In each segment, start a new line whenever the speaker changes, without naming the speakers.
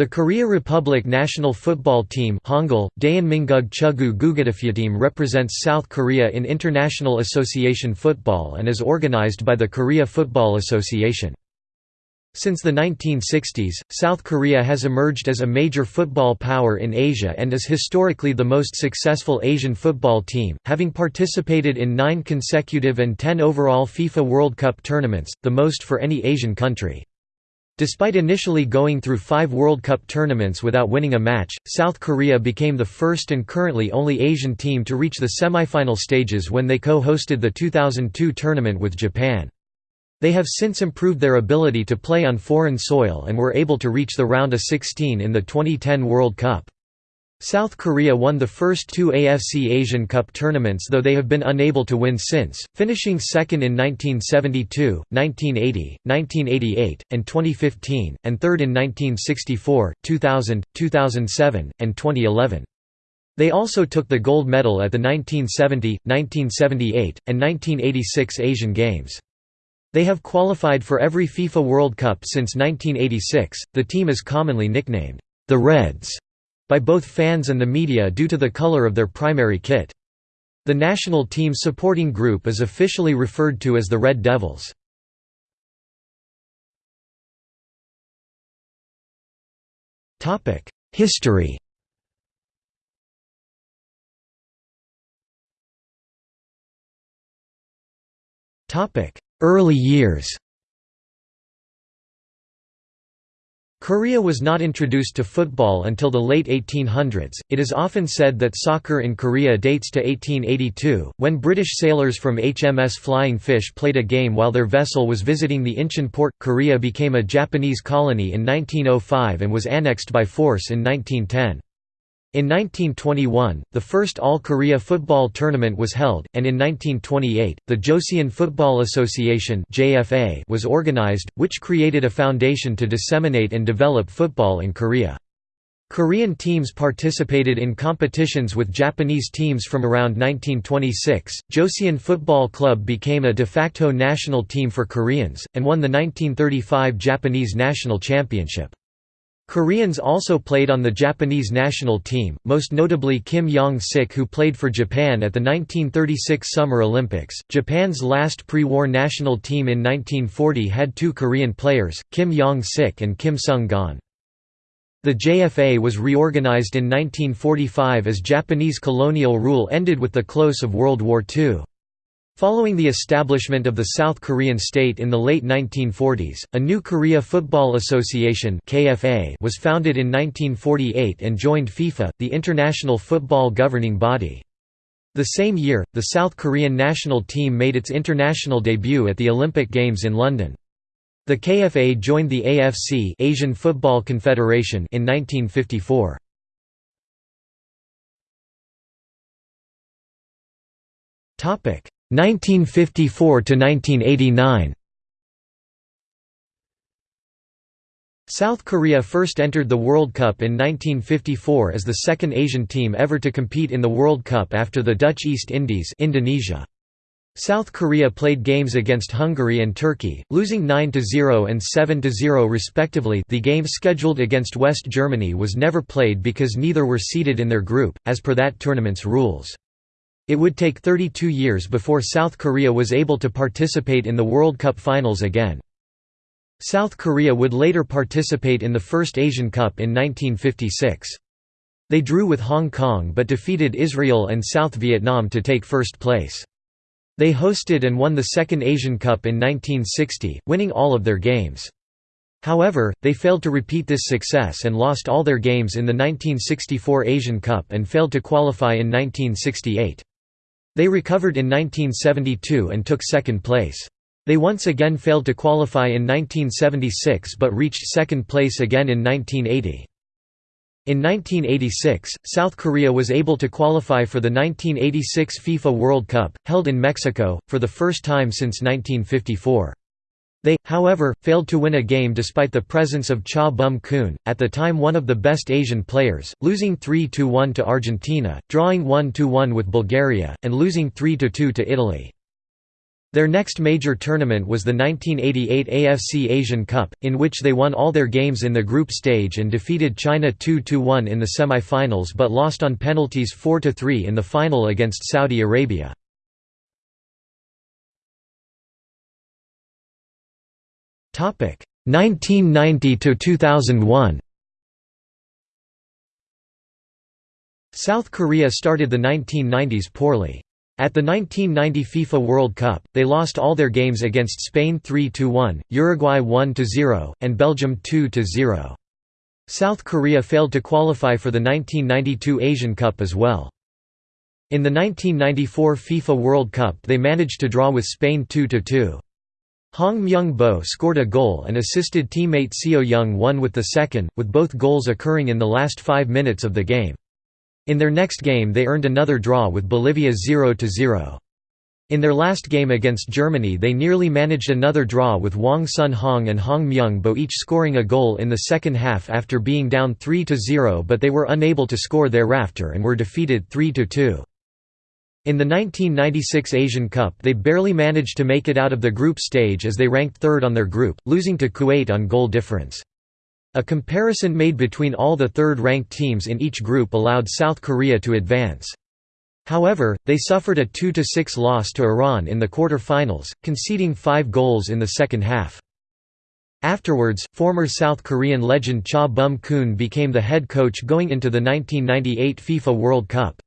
The Korea Republic national football team Hangul, Daehanminguk Chugu team represents South Korea in international association football and is organized by the Korea Football Association. Since the 1960s, South Korea has emerged as a major football power in Asia and is historically the most successful Asian football team, having participated in nine consecutive and ten overall FIFA World Cup tournaments, the most for any Asian country. Despite initially going through five World Cup tournaments without winning a match, South Korea became the first and currently only Asian team to reach the semifinal stages when they co-hosted the 2002 tournament with Japan. They have since improved their ability to play on foreign soil and were able to reach the round of 16 in the 2010 World Cup. South Korea won the first two AFC Asian Cup tournaments though they have been unable to win since, finishing second in 1972, 1980, 1988, and 2015, and third in 1964, 2000, 2007, and 2011. They also took the gold medal at the 1970, 1978, and 1986 Asian Games. They have qualified for every FIFA World Cup since 1986. The team is commonly nicknamed the Reds by both fans and the media due to the color of their primary kit. The national team supporting group is officially referred to as the Red Devils. History Early years Korea was not introduced to football until the late 1800s. It is often said that soccer in Korea dates to 1882, when British sailors from HMS Flying Fish played a game while their vessel was visiting the Incheon port. Korea became a Japanese colony in 1905 and was annexed by force in 1910. In 1921, the first All-Korea football tournament was held, and in 1928, the Joseon Football Association was organized, which created a foundation to disseminate and develop football in Korea. Korean teams participated in competitions with Japanese teams from around 1926. Joseon Football Club became a de facto national team for Koreans, and won the 1935 Japanese National Championship. Koreans also played on the Japanese national team, most notably Kim Yong-sik who played for Japan at the 1936 Summer Olympics. Japan's last pre-war national team in 1940 had two Korean players, Kim Yong-sik and Kim Sung-gon. The JFA was reorganized in 1945 as Japanese colonial rule ended with the close of World War II. Following the establishment of the South Korean state in the late 1940s, a new Korea Football Association (KFA) was founded in 1948 and joined FIFA, the international football governing body. The same year, the South Korean national team made its international debut at the Olympic Games in London. The KFA joined the AFC Asian Football Confederation in 1954. Topic 1954 to 1989 South Korea first entered the World Cup in 1954 as the second Asian team ever to compete in the World Cup after the Dutch East Indies Indonesia. South Korea played games against Hungary and Turkey, losing 9–0 and 7–0 respectively the game scheduled against West Germany was never played because neither were seeded in their group, as per that tournament's rules. It would take 32 years before South Korea was able to participate in the World Cup finals again. South Korea would later participate in the first Asian Cup in 1956. They drew with Hong Kong but defeated Israel and South Vietnam to take first place. They hosted and won the second Asian Cup in 1960, winning all of their games. However, they failed to repeat this success and lost all their games in the 1964 Asian Cup and failed to qualify in 1968. They recovered in 1972 and took second place. They once again failed to qualify in 1976 but reached second place again in 1980. In 1986, South Korea was able to qualify for the 1986 FIFA World Cup, held in Mexico, for the first time since 1954. They, however, failed to win a game despite the presence of Cha Bum-kun, at the time one of the best Asian players, losing 3–1 to Argentina, drawing 1–1 with Bulgaria, and losing 3–2 to Italy. Their next major tournament was the 1988 AFC Asian Cup, in which they won all their games in the group stage and defeated China 2–1 in the semi-finals but lost on penalties 4–3 in the final against Saudi Arabia. 1990 to 2001. South Korea started the 1990s poorly. At the 1990 FIFA World Cup, they lost all their games against Spain 3–1, Uruguay 1–0, and Belgium 2–0. South Korea failed to qualify for the 1992 Asian Cup as well. In the 1994 FIFA World Cup they managed to draw with Spain 2–2. Hong Myung-bo scored a goal and assisted teammate Seo Jung-won with the second, with both goals occurring in the last five minutes of the game. In their next game they earned another draw with Bolivia 0–0. In their last game against Germany they nearly managed another draw with Hwang Sun-hong and Hong Myung-bo each scoring a goal in the second half after being down 3–0 but they were unable to score thereafter and were defeated 3–2. In the 1996 Asian Cup they barely managed to make it out of the group stage as they ranked third on their group, losing to Kuwait on goal difference. A comparison made between all the third-ranked teams in each group allowed South Korea to advance. However, they suffered a 2–6 loss to Iran in the quarter-finals, conceding five goals in the second half. Afterwards, former South Korean legend Cha Bum-kun became the head coach going into the 1998 FIFA World Cup.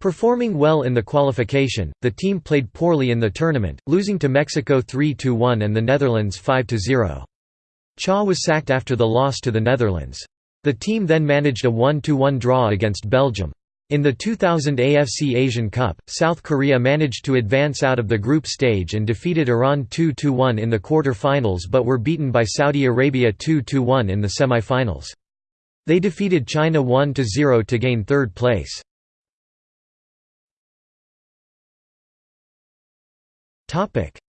Performing well in the qualification, the team played poorly in the tournament, losing to Mexico 3–1 and the Netherlands 5–0. Cha was sacked after the loss to the Netherlands. The team then managed a 1–1 draw against Belgium. In the 2000 AFC Asian Cup, South Korea managed to advance out of the group stage and defeated Iran 2–1 in the quarter-finals but were beaten by Saudi Arabia 2–1 in the semi-finals. They defeated China 1–0 to gain third place.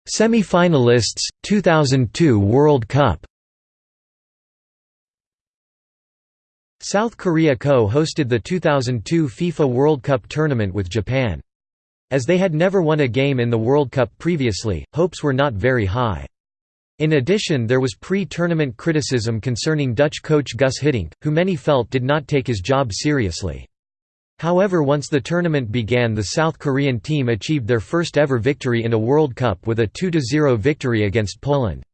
Semi-finalists, 2002 World Cup South Korea co-hosted the 2002 FIFA World Cup tournament with Japan. As they had never won a game in the World Cup previously, hopes were not very high. In addition there was pre-tournament criticism concerning Dutch coach Gus Hiddink, who many felt did not take his job seriously. However once the tournament began the South Korean team achieved their first ever victory in a World Cup with a 2–0 victory against Poland.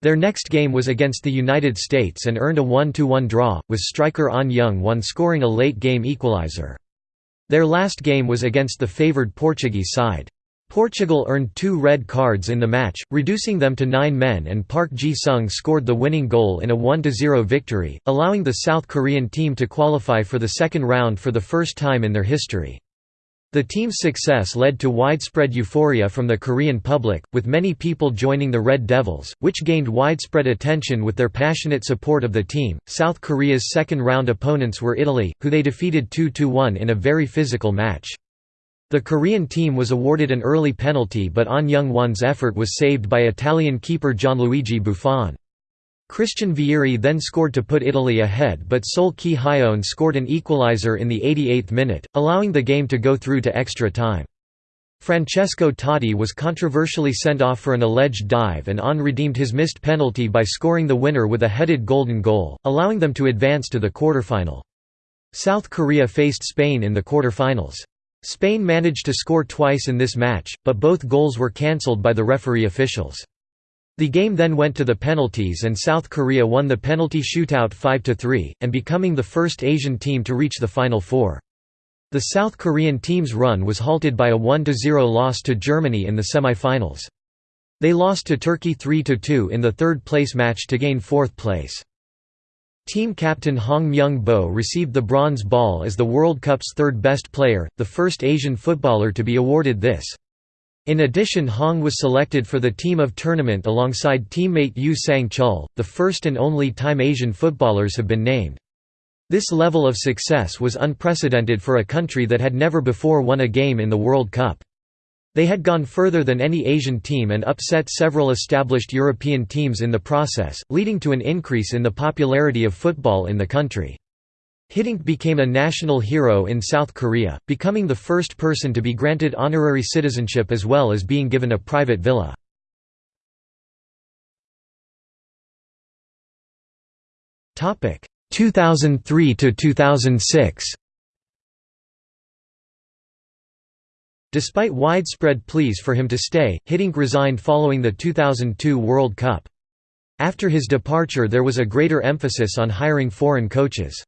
Their next game was against the United States and earned a 1–1 draw, with striker An Young-won scoring a late-game equalizer. Their last game was against the favoured Portuguese side. Portugal earned two red cards in the match, reducing them to nine men and Park Ji-sung scored the winning goal in a 1–0 victory, allowing the South Korean team to qualify for the second round for the first time in their history. The team's success led to widespread euphoria from the Korean public, with many people joining the Red Devils, which gained widespread attention with their passionate support of the team. South Korea's second round opponents were Italy, who they defeated 2 1 in a very physical match. The Korean team was awarded an early penalty but An Young-won's effort was saved by Italian keeper Gianluigi Buffon. Christian Vieri then scored to put Italy ahead but Seol Ki-hyeon scored an equalizer in the 88th minute, allowing the game to go through to extra time. Francesco Totti was controversially sent off for an alleged dive and An redeemed his missed penalty by scoring the winner with a headed golden goal, allowing them to advance to the quarterfinal. South Korea faced Spain in the quarterfinals. Spain managed to score twice in this match, but both goals were cancelled by the referee officials. The game then went to the penalties and South Korea won the penalty shootout 5–3, and becoming the first Asian team to reach the Final Four. The South Korean team's run was halted by a 1–0 loss to Germany in the semi-finals. They lost to Turkey 3–2 in the third-place match to gain fourth place. Team captain Hong Myung-bo received the bronze ball as the World Cup's third best player, the first Asian footballer to be awarded this. In addition Hong was selected for the team of tournament alongside teammate Yu Sang-chul, the first and only time Asian footballers have been named. This level of success was unprecedented for a country that had never before won a game in the World Cup. They had gone further than any Asian team and upset several established European teams in the process, leading to an increase in the popularity of football in the country. Hiddink became a national hero in South Korea, becoming the first person to be granted honorary citizenship as well as being given a private villa. Topic 2003 to 2006. Despite widespread pleas for him to stay, Hiddink resigned following the 2002 World Cup. After his departure there was a greater emphasis on hiring foreign coaches.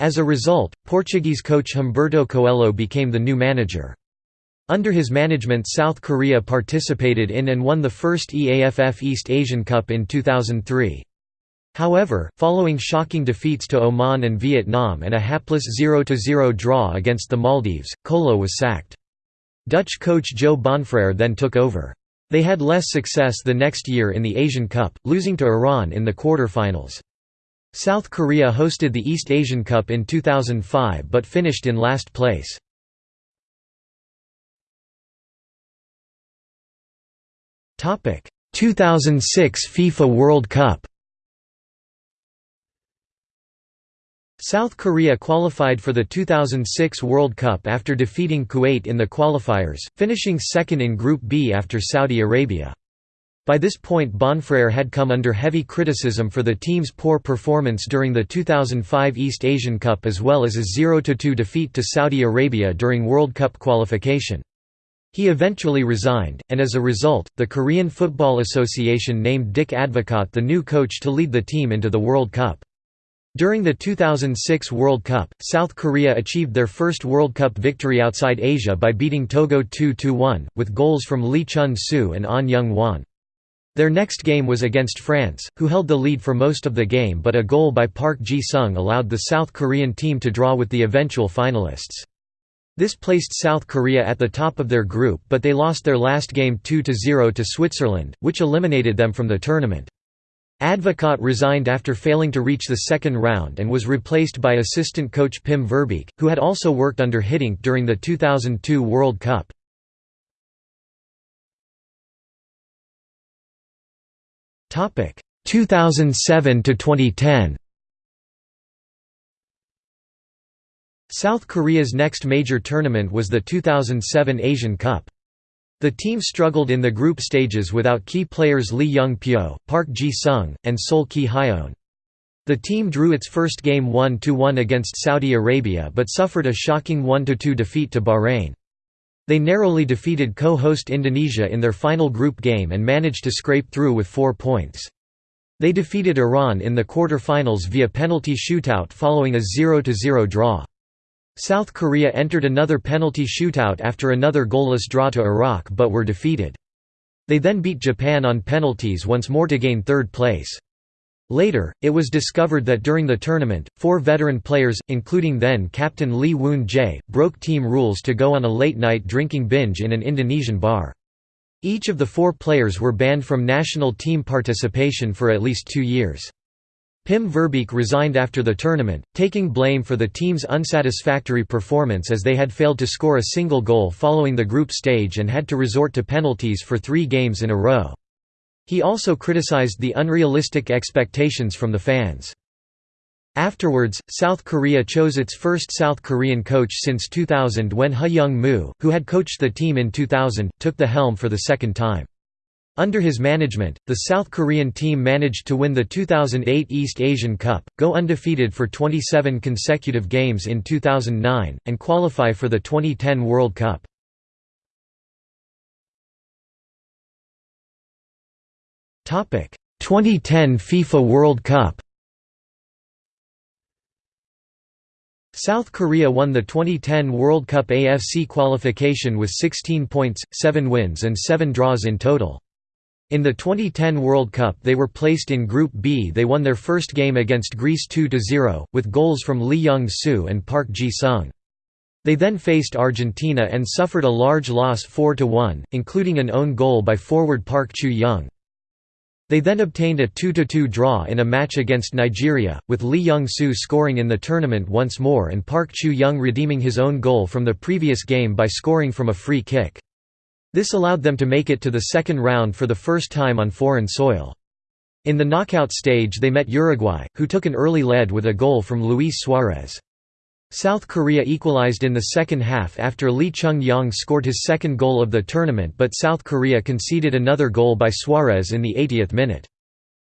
As a result, Portuguese coach Humberto Coelho became the new manager. Under his management South Korea participated in and won the first EAFF East Asian Cup in 2003. However, following shocking defeats to Oman and Vietnam and a hapless 0–0 draw against the Maldives, Coelho was sacked. Dutch coach Jo Bonfrere then took over. They had less success the next year in the Asian Cup, losing to Iran in the quarter-finals. South Korea hosted the East Asian Cup in 2005 but finished in last place. Topic: 2006 FIFA World Cup. South Korea qualified for the 2006 World Cup after defeating Kuwait in the qualifiers, finishing second in Group B after Saudi Arabia. By this point Bonfrere had come under heavy criticism for the team's poor performance during the 2005 East Asian Cup as well as a 0–2 defeat to Saudi Arabia during World Cup qualification. He eventually resigned, and as a result, the Korean Football Association named Dick Advocaat the new coach to lead the team into the World Cup. During the 2006 World Cup, South Korea achieved their first World Cup victory outside Asia by beating Togo 2–1, with goals from Lee Chun-soo and An Young-won. Their next game was against France, who held the lead for most of the game but a goal by Park Ji-sung allowed the South Korean team to draw with the eventual finalists. This placed South Korea at the top of their group but they lost their last game 2–0 to Switzerland, which eliminated them from the tournament. Advocaat resigned after failing to reach the second round and was replaced by assistant coach Pim Verbeek, who had also worked under Hiddink during the 2002 World Cup. Topic 2007 to 2010 South Korea's next major tournament was the 2007 Asian Cup. The team struggled in the group stages without key players Lee Young-pyo, Park Ji-sung, and Seol Ki-hyeon. The team drew its first game 1–1 against Saudi Arabia but suffered a shocking 1–2 defeat to Bahrain. They narrowly defeated co-host Indonesia in their final group game and managed to scrape through with four points. They defeated Iran in the quarter-finals via penalty shootout following a 0–0 draw. South Korea entered another penalty shootout after another goalless draw to Iraq but were defeated. They then beat Japan on penalties once more to gain third place. Later, it was discovered that during the tournament, four veteran players, including then-captain Lee Woon-jae, broke team rules to go on a late-night drinking binge in an Indonesian bar. Each of the four players were banned from national team participation for at least two years. Pim Verbeek resigned after the tournament, taking blame for the team's unsatisfactory performance as they had failed to score a single goal following the group stage and had to resort to penalties for three games in a row. He also criticized the unrealistic expectations from the fans. Afterwards, South Korea chose its first South Korean coach since 2000 when Ha Young-moo, who had coached the team in 2000, took the helm for the second time. Under his management, the South Korean team managed to win the 2008 East Asian Cup, go undefeated for 27 consecutive games in 2009, and qualify for the 2010 World Cup. Topic: 2010 FIFA World Cup South Korea won the 2010 World Cup AFC qualification with 16 points, 7 wins and 7 draws in total. In the 2010 World Cup they were placed in Group B they won their first game against Greece 2–0, with goals from Lee Jung-soo and Park Ji-sung. They then faced Argentina and suffered a large loss 4–1, including an own goal by forward Park Chu-young. They then obtained a 2–2 draw in a match against Nigeria, with Lee Jung-soo scoring in the tournament once more and Park Chu-young redeeming his own goal from the previous game by scoring from a free kick. This allowed them to make it to the second round for the first time on foreign soil. In the knockout stage they met Uruguay, who took an early lead with a goal from Luis Suarez. South Korea equalized in the second half after Lee Chung-yong scored his second goal of the tournament but South Korea conceded another goal by Suarez in the 80th minute.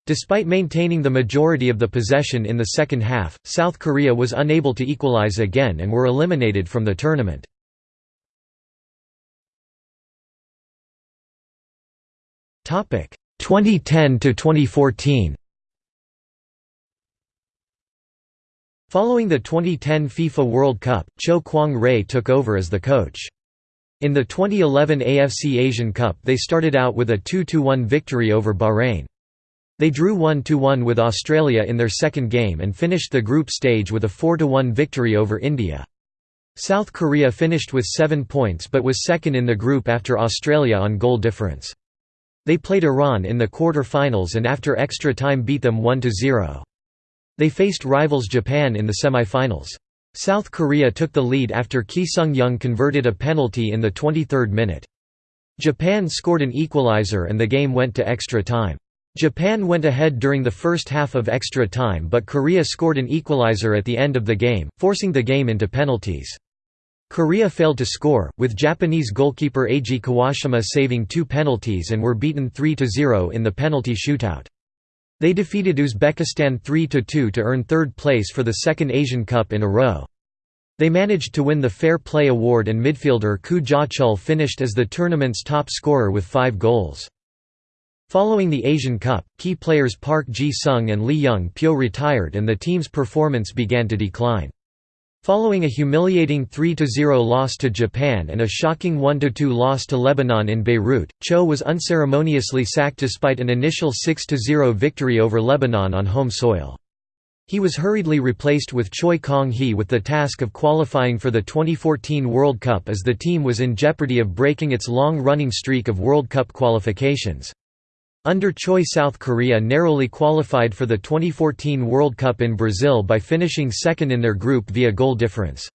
Despite maintaining the majority of the possession in the second half, South Korea was unable to equalize again and were eliminated from the tournament. Topic 2010 to 2014. Following the 2010 FIFA World Cup, Cho Kwang-rae took over as the coach. In the 2011 AFC Asian Cup they started out with a 2–1 victory over Bahrain. They drew 1–1 with Australia in their second game and finished the group stage with a 4–1 victory over India. South Korea finished with 7 points but was second in the group after Australia on goal difference. They played Iran in the quarter-finals and after extra time beat them 1–0. They faced rivals Japan in the semi-finals. South Korea took the lead after Ki Sung-young converted a penalty in the 23rd minute. Japan scored an equalizer and the game went to extra time. Japan went ahead during the first half of extra time but Korea scored an equalizer at the end of the game, forcing the game into penalties. Korea failed to score, with Japanese goalkeeper Eiji Kawashima saving two penalties and were beaten 3–0 in the penalty shootout. They defeated Uzbekistan 3–2 to earn third place for the second Asian Cup in a row. They managed to win the Fair Play Award and midfielder Koo Ja-chul finished as the tournament's top scorer with five goals. Following the Asian Cup, key players Park Ji-sung and Lee Young-pyo retired and the team's performance began to decline. Following a humiliating 3–0 loss to Japan and a shocking 1–2 loss to Lebanon in Beirut, Cho was unceremoniously sacked despite an initial 6–0 victory over Lebanon on home soil. He was hurriedly replaced with Choi Kang-hee with the task of qualifying for the 2014 World Cup as the team was in jeopardy of breaking its long-running streak of World Cup qualifications. Under Choi South Korea narrowly qualified for the 2014 World Cup in Brazil by finishing second in their group via goal difference.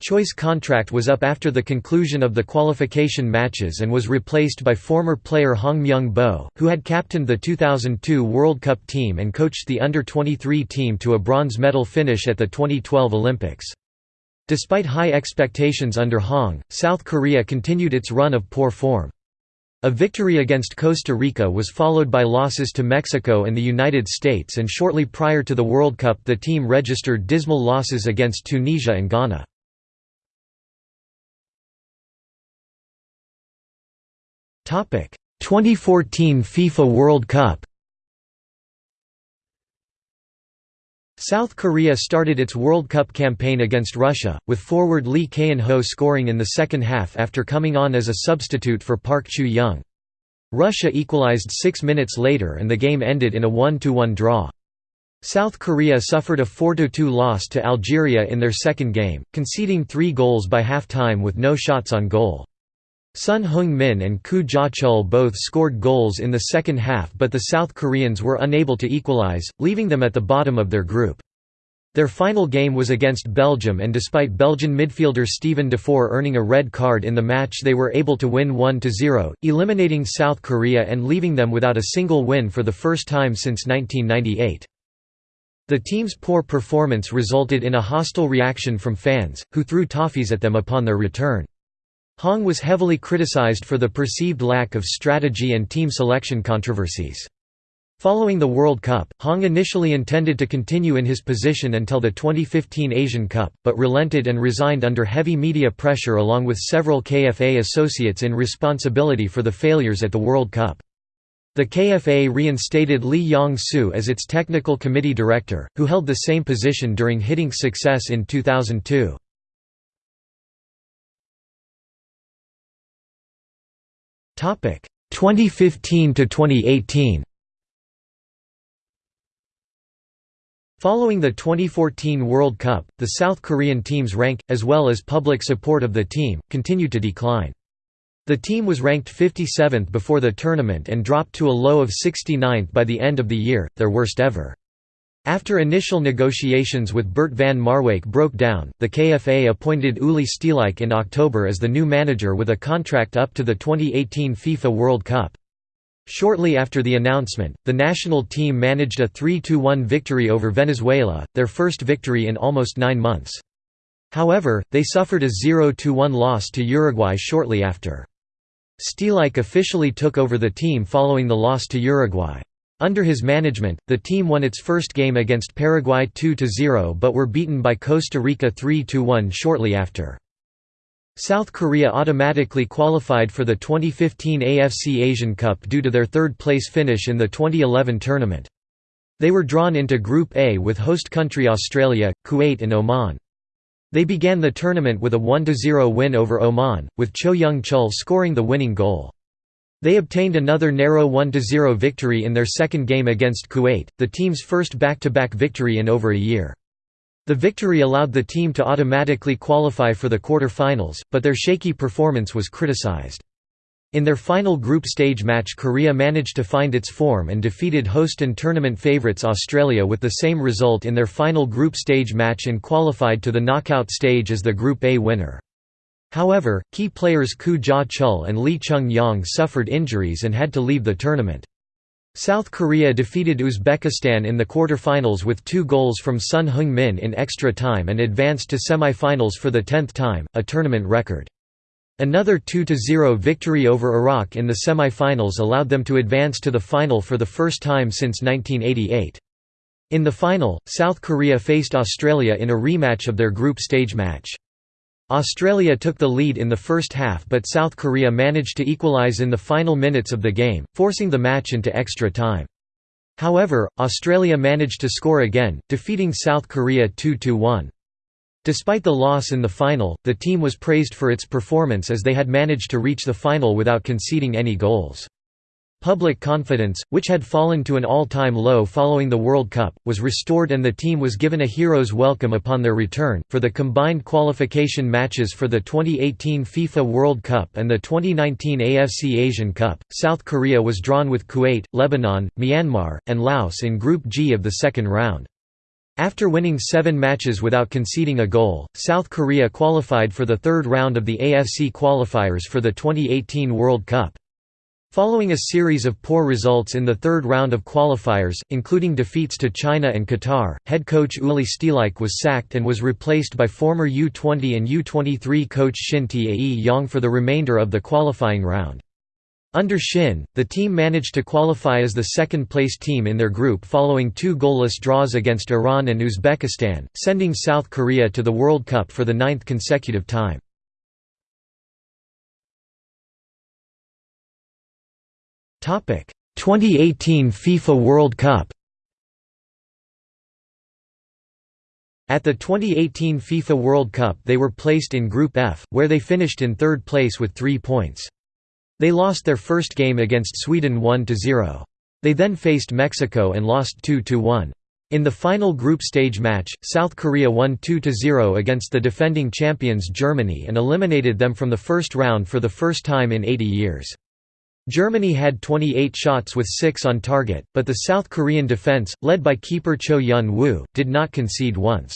Choi's contract was up after the conclusion of the qualification matches and was replaced by former player Hong Myung-bo, who had captained the 2002 World Cup team and coached the under-23 team to a bronze medal finish at the 2012 Olympics. Despite high expectations under Hong, South Korea continued its run of poor form. A victory against Costa Rica was followed by losses to Mexico and the United States and shortly prior to the World Cup the team registered dismal losses against Tunisia and Ghana. Topic: 2014 FIFA World Cup. South Korea started its World Cup campaign against Russia, with forward Lee Keun-ho scoring in the second half after coming on as a substitute for Park Chu-young. Russia equalized six minutes later and the game ended in a 1–1 draw. South Korea suffered a 4–2 loss to Algeria in their second game, conceding three goals by half-time with no shots on goal. Son Heung-min and Koo Ja-chul both scored goals in the second half but the South Koreans were unable to equalize, leaving them at the bottom of their group. Their final game was against Belgium and despite Belgian midfielder Steven Defour earning a red card in the match they were able to win 1–0, eliminating South Korea and leaving them without a single win for the first time since 1998. The team's poor performance resulted in a hostile reaction from fans, who threw toffees at them upon their return. Hong was heavily criticized for the perceived lack of strategy and team selection controversies. Following the World Cup, Hong initially intended to continue in his position until the 2015 Asian Cup, but relented and resigned under heavy media pressure along with several KFA associates in responsibility for the failures at the World Cup. The KFA reinstated Lee Yong-soo as its technical committee director, who held the same position during Hiddink's success in 2002. 2015 to 2018 Following the 2014 World Cup, the South Korean team's rank, as well as public support of the team, continued to decline. The team was ranked 57th before the tournament and dropped to a low of 69th by the end of the year, their worst ever. After initial negotiations with Bert van Marwijk broke down, the KFA appointed Uli Stielike in October as the new manager with a contract up to the 2018 FIFA World Cup. Shortly after the announcement, the national team managed a 3–1 victory over Venezuela, their first victory in almost nine months. However, they suffered a 0–1 loss to Uruguay shortly after. Stielike officially took over the team following the loss to Uruguay. Under his management, the team won its first game against Paraguay 2–0 but were beaten by Costa Rica 3–1 shortly after. South Korea automatically qualified for the 2015 AFC Asian Cup due to their third-place finish in the 2011 tournament. They were drawn into Group A with host country Australia, Kuwait and Oman. They began the tournament with a 1–0 win over Oman, with Cho Young-chul scoring the winning goal. They obtained another narrow 1–0 victory in their second game against Kuwait, the team's first back-to-back -back victory in over a year. The victory allowed the team to automatically qualify for the quarter-finals, but their shaky performance was criticized. In their final group stage match Korea managed to find its form and defeated host and tournament favorites Australia with the same result in their final group stage match and qualified to the knockout stage as the Group A winner. However, key players Koo Ja-chul and Lee Chung-yong suffered injuries and had to leave the tournament. South Korea defeated Uzbekistan in the quarter-finals with two goals from Son Heung-min in extra time and advanced to semi-finals for the tenth time, a tournament record. Another 2–0 victory over Iraq in the semi-finals allowed them to advance to the final for the first time since 1988. In the final, South Korea faced Australia in a rematch of their group stage match. Australia took the lead in the first half but South Korea managed to equalise in the final minutes of the game, forcing the match into extra time. However, Australia managed to score again, defeating South Korea 2–1. Despite the loss in the final, the team was praised for its performance as they had managed to reach the final without conceding any goals. Public confidence, which had fallen to an all-time low following the World Cup, was restored and the team was given a hero's welcome upon their return. For the combined qualification matches for the 2018 FIFA World Cup and the 2019 AFC Asian Cup, South Korea was drawn with Kuwait, Lebanon, Myanmar, and Laos in Group G of the second round. After winning seven matches without conceding a goal, South Korea qualified for the third round of the AFC qualifiers for the 2018 World Cup. Following a series of poor results in the third round of qualifiers, including defeats to China and Qatar, head coach Uli Stielike was sacked and was replaced by former U-20 and U-23 coach Shin Tae-yong for the remainder of the qualifying round. Under Shin, the team managed to qualify as the second-place team in their group following two goalless draws against Iran and Uzbekistan, sending South Korea to the World Cup for the ninth consecutive time. 2018 FIFA World Cup At the 2018 FIFA World Cup they were placed in Group F, where they finished in third place with three points. They lost their first game against Sweden 1–0. They then faced Mexico and lost 2–1. In the final group stage match, South Korea won 2–0 against the defending champions Germany and eliminated them from the first round for the first time in 80 years. Germany had 28 shots with 6 on target, but the South Korean defense, led by keeper Cho Hyun-woo, did not concede once.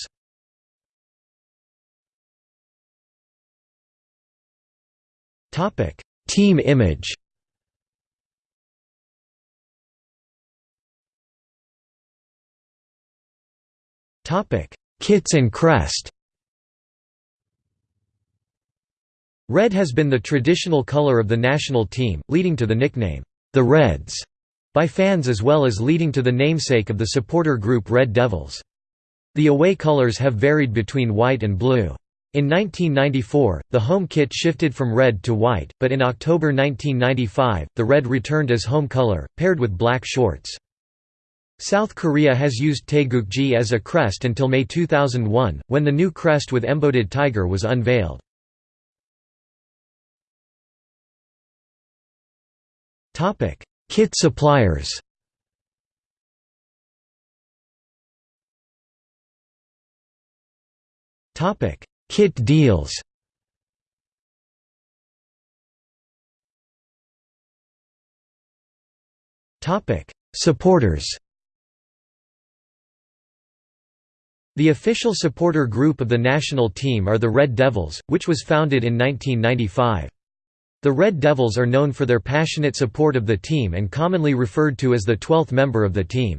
Team image Kits and crest Red has been the traditional color of the national team, leading to the nickname, the Reds, by fans as well as leading to the namesake of the supporter group Red Devils. The away colors have varied between white and blue. In 1994, the home kit shifted from red to white, but in October 1995, the red returned as home color, paired with black shorts. South Korea has used Taegukgi as a crest until May 2001, when the new crest with embodied tiger was unveiled. Topic: Kit suppliers. Topic: Kit deals. Topic: Supporters. The official supporter group of the national team are the Red Devils, which was founded in 1995. The Red Devils are known for their passionate support of the team and commonly referred to as the 12th member of the team.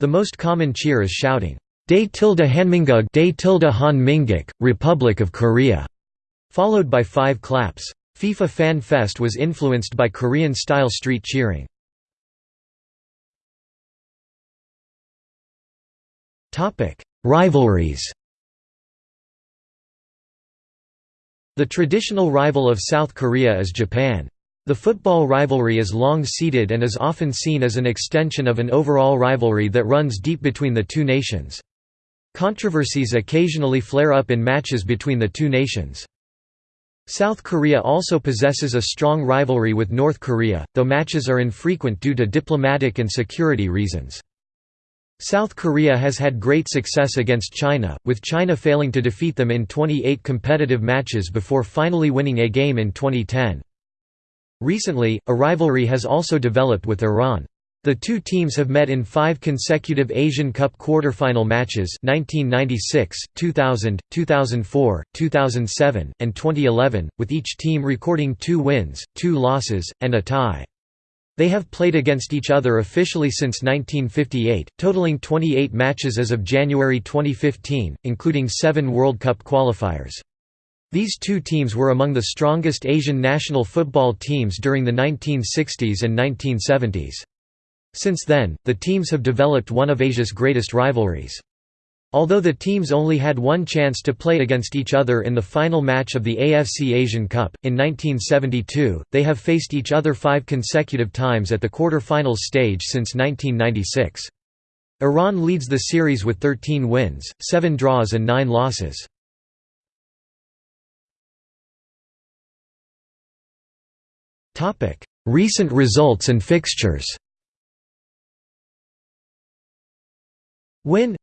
The most common cheer is shouting, Dae tilde Hanminguk Dae tilde Han Republic of Korea, followed by five claps. FIFA Fan Fest was influenced by Korean-style street cheering. Rivalries The traditional rival of South Korea is Japan. The football rivalry is long-seated and is often seen as an extension of an overall rivalry that runs deep between the two nations. Controversies occasionally flare up in matches between the two nations. South Korea also possesses a strong rivalry with North Korea, though matches are infrequent due to diplomatic and security reasons. South Korea has had great success against China, with China failing to defeat them in 28 competitive matches before finally winning a game in 2010. Recently, a rivalry has also developed with Iran. The two teams have met in five consecutive Asian Cup quarter-final matches 1996, 2000, 2004, 2007, and 2011, with each team recording two wins, two losses, and a tie. They have played against each other officially since 1958, totaling 28 matches as of January 2015, including seven World Cup qualifiers. These two teams were among the strongest Asian national football teams during the 1960s and 1970s. Since then, the teams have developed one of Asia's greatest rivalries. Although the teams only had one chance to play against each other in the final match of the AFC Asian Cup, in 1972, they have faced each other five consecutive times at the quarter-finals stage since 1996. Iran leads the series with 13 wins, 7 draws and 9 losses. Recent results and fixtures Win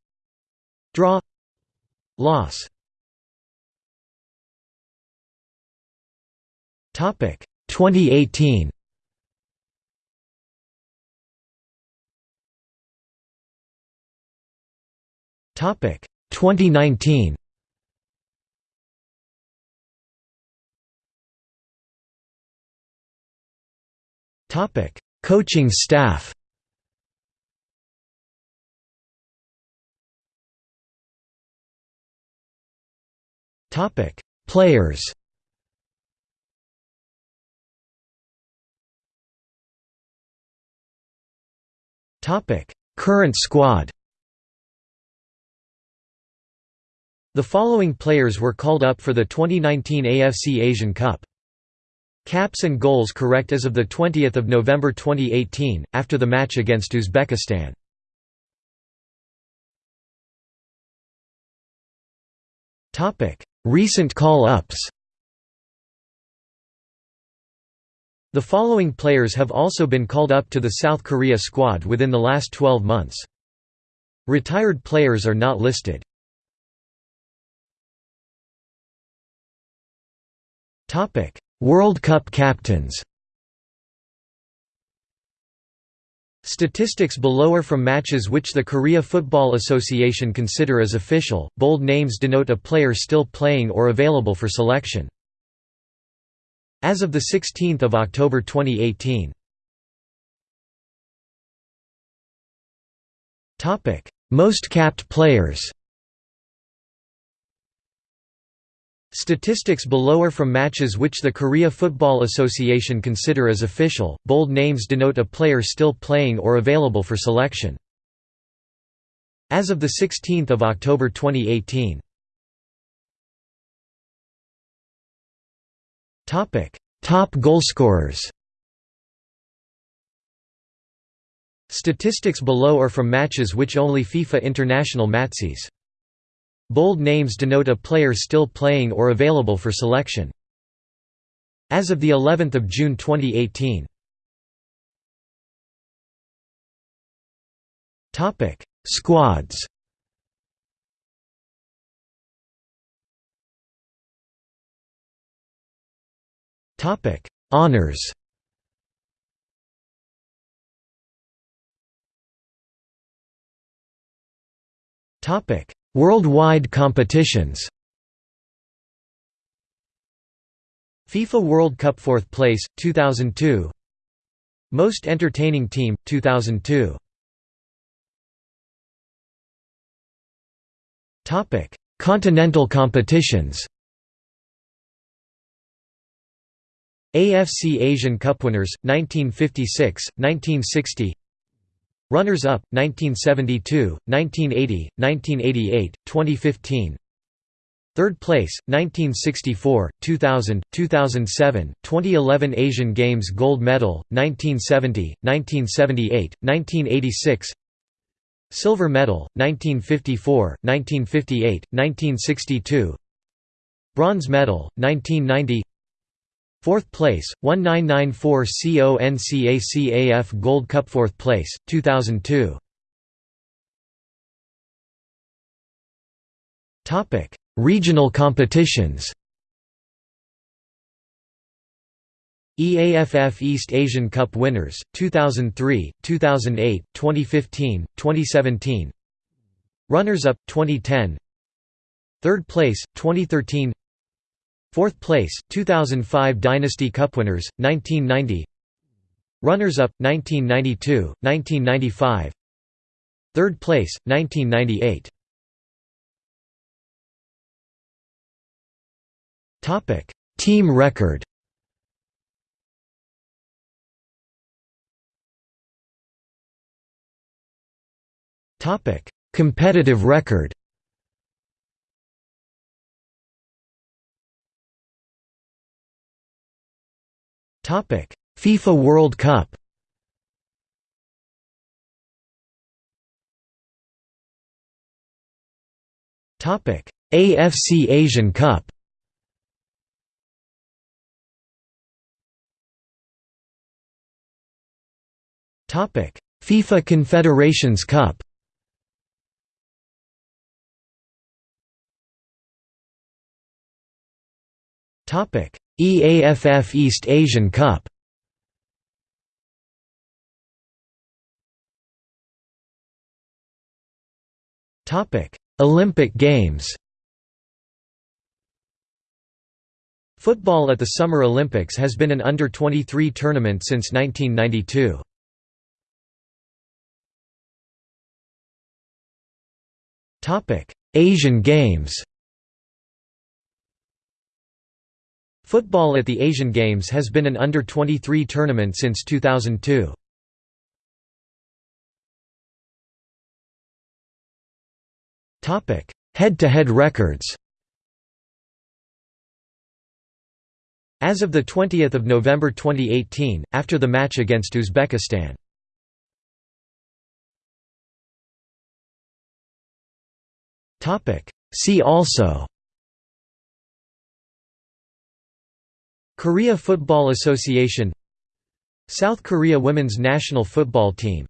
Draw. Loss. Topic 2018 Topic 2019 Topic Coaching staff Topic: Players. Topic: Current squad. The following players were called up for the 2019 AFC Asian Cup. Caps and goals correct as of 20 November 2018, after the match against Uzbekistan. Recent call-ups The following players have also been called up to the South Korea squad within the last 12 months. Retired players are not listed. World Cup captains Statistics below are from matches which the Korea Football Association consider as official. Bold names denote a player still playing or available for selection. As of 16 October 2018. Topic: Most capped players Statistics below are from matches which the Korea Football Association consider as official. Bold names denote a player still playing or available for selection. As of 16 October 2018. Topic: Top goalscorers Statistics below are from matches which only FIFA International Matches. Bold names denote a player still playing or available for selection. As of the 11th of June 2018. Topic: Squads. Topic: Honors. Topic: Worldwide competitions. FIFA World Cup 4th place, 2002 Most Entertaining Team, 2002 Continental competitions. AFC Asian Cup winners, 1956, 1960 Runners-up, 1972, 1980, 1988, 2015 Third place, 1964, 2000, 2007, 2011 Asian Games Gold Medal, 1970, 1978, 1986 Silver Medal, 1954, 1958, 1962 Bronze Medal, 1990 Fourth place, 1994 CONCACAF Gold Cup Fourth place, 2002 Regional competitions. EAFF East Asian Cup winners, 2003, 2008, 2015, 2017 Runners-up, 2010 Third place, 2013 Fourth place, 2005 Dynasty Cup winners, 1990 Runners-up, 1992, 1995 Third place, 1998 Team record. Competitive record FIFA World Cup. Topic: AFC Asian Cup. Topic: FIFA Confederations Cup. Topic: EAFF East Asian Cup. Olympic Games. Football at the Summer Olympics has been an under-23 tournament since 1992. Asian Games Football at the Asian Games has been an under-23 tournament since 2002. Head-to-head -head records As of 20 November 2018, after the match against Uzbekistan. See also Korea Football Association South Korea women's national football team